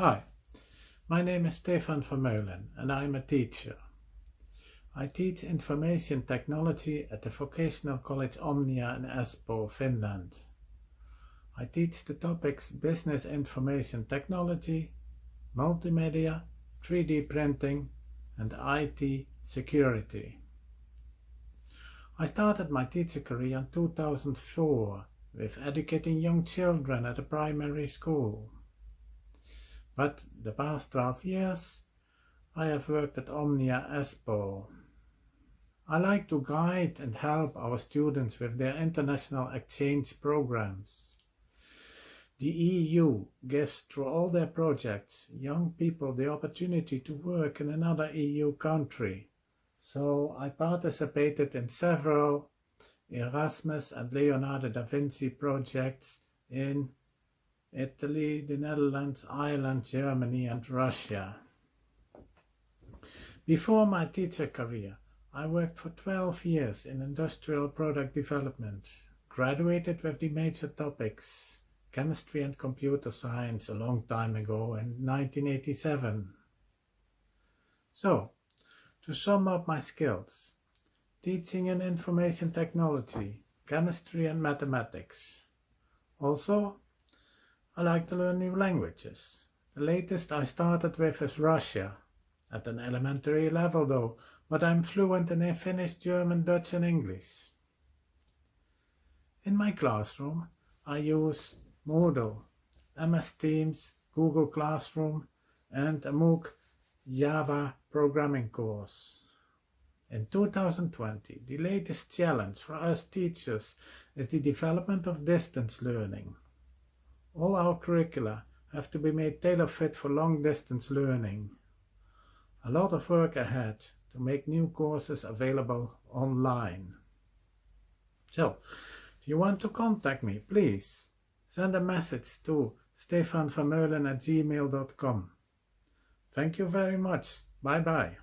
Hi, my name is Stefan Vermeulen and I'm a teacher. I teach information technology at the Vocational College Omnia in Espoo, Finland. I teach the topics Business Information Technology, Multimedia, 3D Printing and IT Security. I started my teacher career in 2004 with educating young children at a primary school. But the past 12 years I have worked at Omnia Espoo. I like to guide and help our students with their international exchange programs. The EU gives through all their projects young people the opportunity to work in another EU country. So I participated in several Erasmus and Leonardo da Vinci projects in Italy, the Netherlands, Ireland, Germany and Russia. Before my teacher career, I worked for 12 years in industrial product development, graduated with the major topics chemistry and computer science a long time ago in 1987. So, to sum up my skills, teaching in information technology, chemistry and mathematics. Also, I like to learn new languages. The latest I started with is Russia, at an elementary level though, but I'm fluent in Finnish, German, Dutch and English. In my classroom I use Moodle, MS Teams, Google Classroom and a MOOC Java programming course. In 2020, the latest challenge for us teachers is the development of distance learning. All our curricula have to be made tailor-fit for long-distance learning. A lot of work ahead to make new courses available online. So, if you want to contact me, please send a message to stefanvermeulen at gmail.com. Thank you very much. Bye bye.